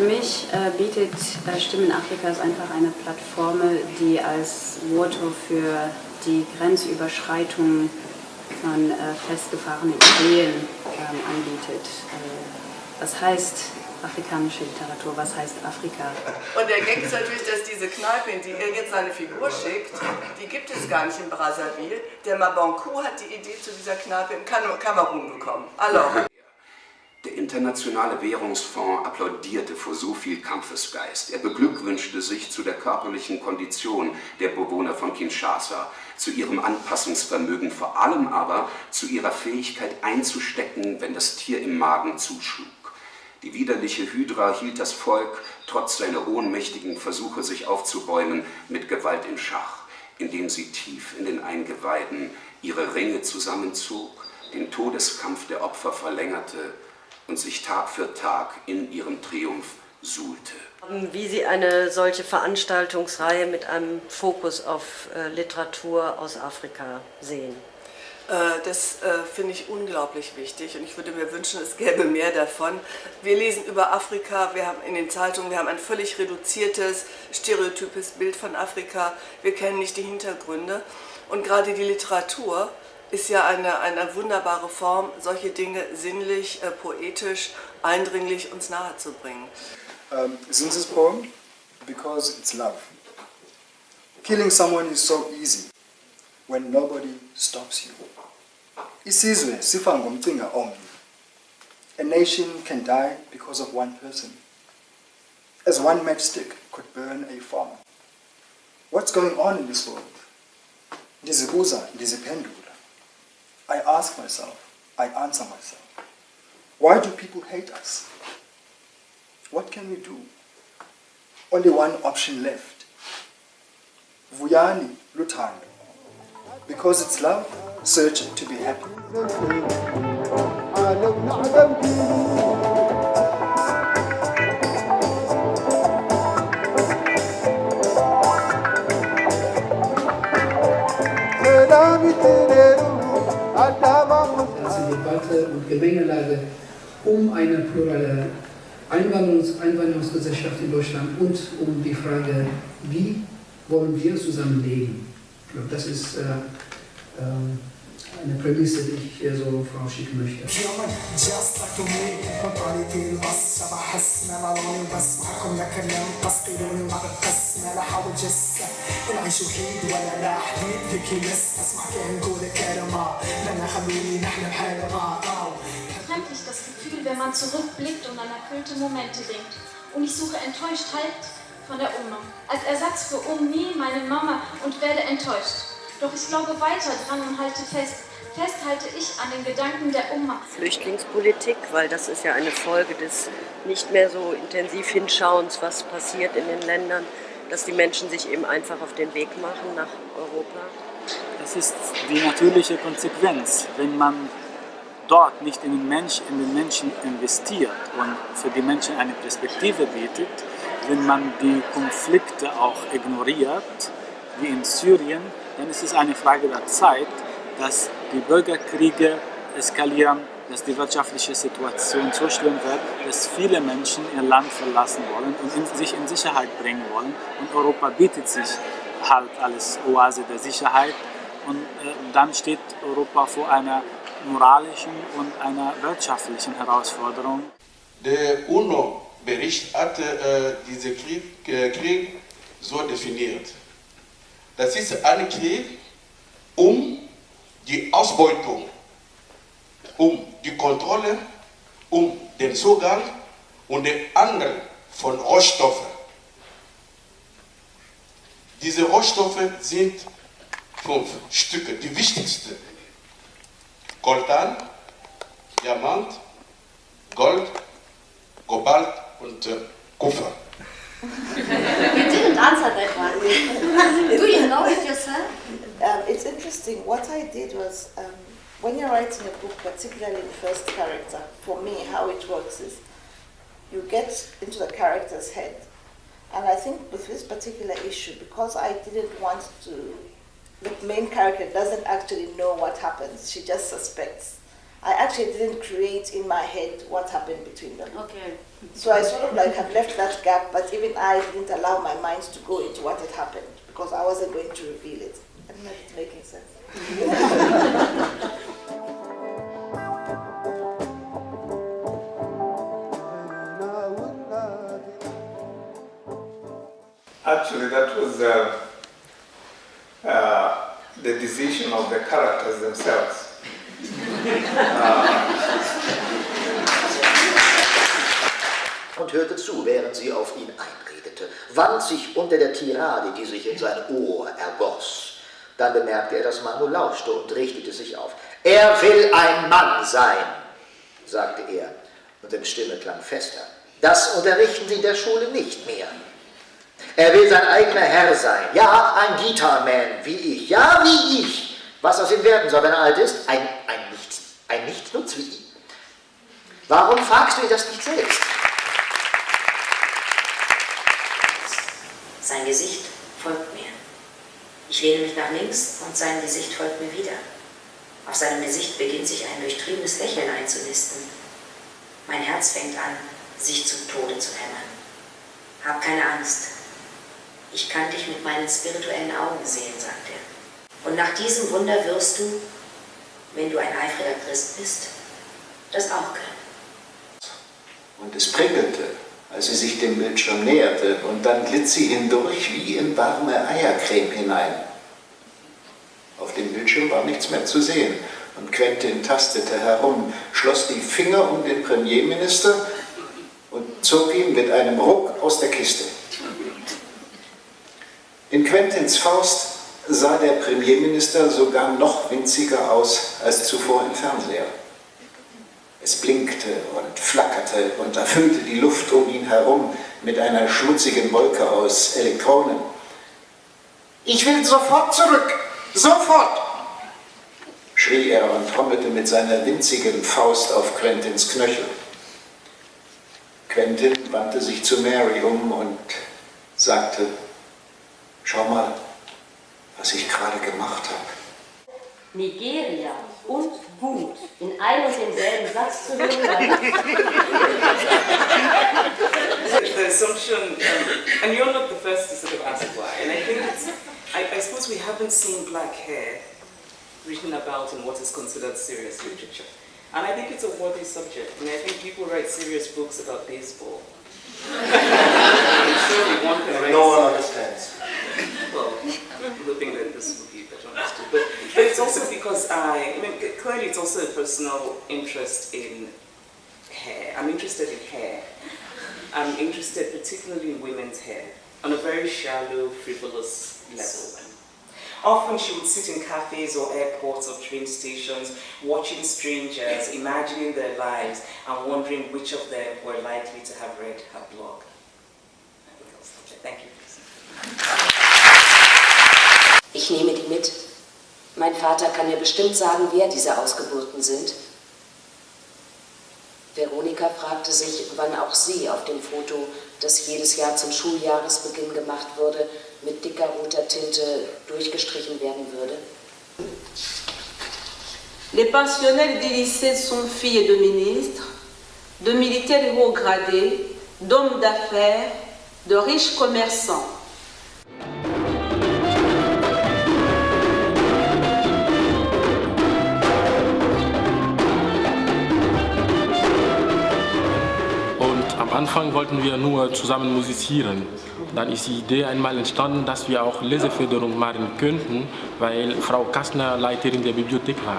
Für mich äh, bietet äh, Stimmen Afrikas einfach eine Plattform, die als Voto für die Grenzüberschreitung von äh, festgefahrenen Ideen ähm, anbietet. Äh, das heißt, afrikanische Literatur, was heißt Afrika? Und der Gag ist natürlich, dass diese Kneipe, in die er jetzt seine Figur schickt, die gibt es gar nicht in Brazzaville. Der Mabankou hat die Idee zu dieser Kneipe im Kamerun bekommen. Alors. Der Internationale Währungsfonds applaudierte vor so viel Kampfesgeist. Er beglückwünschte sich zu der körperlichen Kondition der Bewohner von Kinshasa, zu ihrem Anpassungsvermögen, vor allem aber zu ihrer Fähigkeit einzustecken, wenn das Tier im Magen zuschlug. Die widerliche Hydra hielt das Volk, trotz seiner ohnmächtigen Versuche, sich aufzubäumen, mit Gewalt in Schach, indem sie tief in den Eingeweiden ihre Ringe zusammenzog, den Todeskampf der Opfer verlängerte und sich Tag für Tag in ihrem Triumph suhlte. Wie Sie eine solche Veranstaltungsreihe mit einem Fokus auf äh, Literatur aus Afrika sehen? Äh, das äh, finde ich unglaublich wichtig und ich würde mir wünschen, es gäbe mehr davon. Wir lesen über Afrika, wir haben in den Zeitungen, wir haben ein völlig reduziertes, stereotypes Bild von Afrika, wir kennen nicht die Hintergründe und gerade die Literatur ist ja eine, eine wunderbare Form, solche Dinge sinnlich, äh, poetisch, eindringlich uns nahezubringen. Um, Zinzi's poem, because it's love. Killing someone is so easy when nobody stops you. Isizwe sifa ngomcinga omnye. A nation can die because of one person. As one matchstick could burn a farm. What's going on in this world? Ndizibuza, ndiziphendula. I ask myself, I answer myself. Why do people hate us? What can we do? Only one option left. Vuyani Luthando. Because it's love, search to be happy. Also Debatte und Gemengelage um eine plurale Einwanderungs Einwanderungsgesellschaft in Deutschland und um die Frage, wie wollen wir zusammenleben. Ich glaube, das ist äh, äh, eine Prämisse, die ich hier so vorausschicken möchte. Befremdlich das Gefühl, wenn man zurückblickt und an erfüllte Momente denkt. Und ich suche enttäuscht Halt von der Oma. Als Ersatz für Omi, meine Mama und werde enttäuscht. Doch ich glaube weiter dran und halte fest. Festhalte ich an den Gedanken der Oma. Flüchtlingspolitik, weil das ist ja eine Folge des nicht mehr so intensiv Hinschauens, was passiert in den Ländern, dass die Menschen sich eben einfach auf den Weg machen nach Europa. Das ist die natürliche Konsequenz, wenn man dort nicht in den, Mensch, in den Menschen investiert und für die Menschen eine Perspektive bietet, wenn man die Konflikte auch ignoriert, wie in Syrien, dann ist es eine Frage der Zeit, dass die Bürgerkriege eskalieren, dass die wirtschaftliche Situation so schlimm wird, dass viele Menschen ihr Land verlassen wollen und sich in Sicherheit bringen wollen. Und Europa bietet sich halt als Oase der Sicherheit. Und äh, dann steht Europa vor einer moralischen und einer wirtschaftlichen Herausforderung. Der UNO-Bericht hat äh, diesen Krieg, äh, Krieg so definiert. Das ist ein Krieg um die Ausbeutung, um die Kontrolle, um den Zugang und den Handel von Rohstoffen. Diese Rohstoffe sind fünf Stücke, die wichtigsten. Coltan, Diamant, Gold, Kobalt und äh, Kupfer. you didn't answer that one. Do you know it yourself? Um, it's interesting. What I did was, um, when you're writing a book, particularly in first character, for me, how it works is you get into the character's head. And I think with this particular issue, because I didn't want to, the main character doesn't actually know what happens, she just suspects. I actually didn't create in my head what happened between them. Okay. So I sort of like have left that gap, but even I didn't allow my mind to go into what had happened because I wasn't going to reveal it. I don't know if it's making sense. Actually, that was uh, uh, decision of the characters themselves. und hörte zu, während sie auf ihn einredete, wand sich unter der Tirade, die sich in sein Ohr ergoss. Dann bemerkte er, dass Manu lauschte und richtete sich auf. Er will ein Mann sein, sagte er, und seine Stimme klang fester. Das unterrichten sie in der Schule nicht mehr. Er will sein eigener Herr sein. Ja, ein Guitarman, wie ich. Ja, wie ich. Was aus ihm werden soll, wenn er alt ist? Ein, ein, Nichts, ein Nichtsnutz wie ihn. Warum fragst du ihn das nicht selbst? Sein Gesicht folgt mir. Ich lehne mich nach links und sein Gesicht folgt mir wieder. Auf seinem Gesicht beginnt sich ein durchtriebenes Lächeln einzunisten. Mein Herz fängt an, sich zum Tode zu hämmern. Hab keine Angst. Ich kann dich mit meinen spirituellen Augen sehen, sagt er. Und nach diesem Wunder wirst du, wenn du ein eifriger Christ bist, das auch können. Und es prickelte, als sie sich dem Bildschirm näherte, und dann glitt sie hindurch wie in warme Eiercreme hinein. Auf dem Bildschirm war nichts mehr zu sehen, und Quentin tastete herum, schloss die Finger um den Premierminister und zog ihn mit einem Ruck aus der Kiste. In Quentins Faust sah der Premierminister sogar noch winziger aus als zuvor im Fernseher. Es blinkte und flackerte und erfüllte die Luft um ihn herum mit einer schmutzigen Wolke aus Elektronen. Ich will sofort zurück! Sofort! schrie er und trommelte mit seiner winzigen Faust auf Quentins Knöchel. Quentin wandte sich zu Mary um und sagte, schau mal, was ich gerade gemacht habe. Nigeria und Wut in ein und denselben Satz zu hören. the assumption, um, and you're not the first to sort of ask why, and I think it's, I, I suppose we haven't seen black hair written about in what is considered serious literature. And I think it's a worthy subject, and I think people write serious books about baseball. surely one can write No one understands. Well, I'm hoping that this will be better understood. But, but it's also because I, I mean, clearly it's also a personal interest in hair. I'm interested in hair. I'm interested particularly in women's hair on a very shallow, frivolous level. Often she would sit in cafes or airports or train stations, watching strangers, imagining their lives, and wondering which of them were likely to have read her blog. Thank you. Mit. Mein Vater kann mir bestimmt sagen, wer diese Ausgeburten sind. Veronika fragte sich, wann auch sie auf dem Foto, das jedes Jahr zum Schuljahresbeginn gemacht wurde, mit dicker roter Tinte durchgestrichen werden würde. Les pensionnaires du lycée sont filles de ministres, de militaires haut gradés, d'hommes d'affaires, de riches commerçants. Anfang wollten wir nur zusammen musizieren. Dann ist die Idee einmal entstanden, dass wir auch Leseförderung machen könnten, weil Frau Kastner Leiterin der Bibliothek war.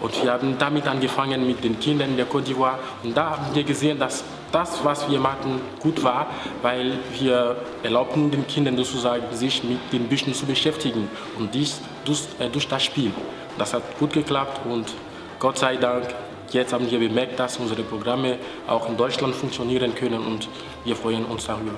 Und wir haben damit angefangen mit den Kindern der Côte d'Ivoire. Und da haben wir gesehen, dass das, was wir machten, gut war, weil wir erlaubten den Kindern sozusagen, sich mit den Büchern zu beschäftigen. Und dies durch, äh, durch das Spiel. Das hat gut geklappt und Gott sei Dank, jetzt haben wir bemerkt, dass unsere Programme auch in Deutschland funktionieren können und wir freuen uns darüber.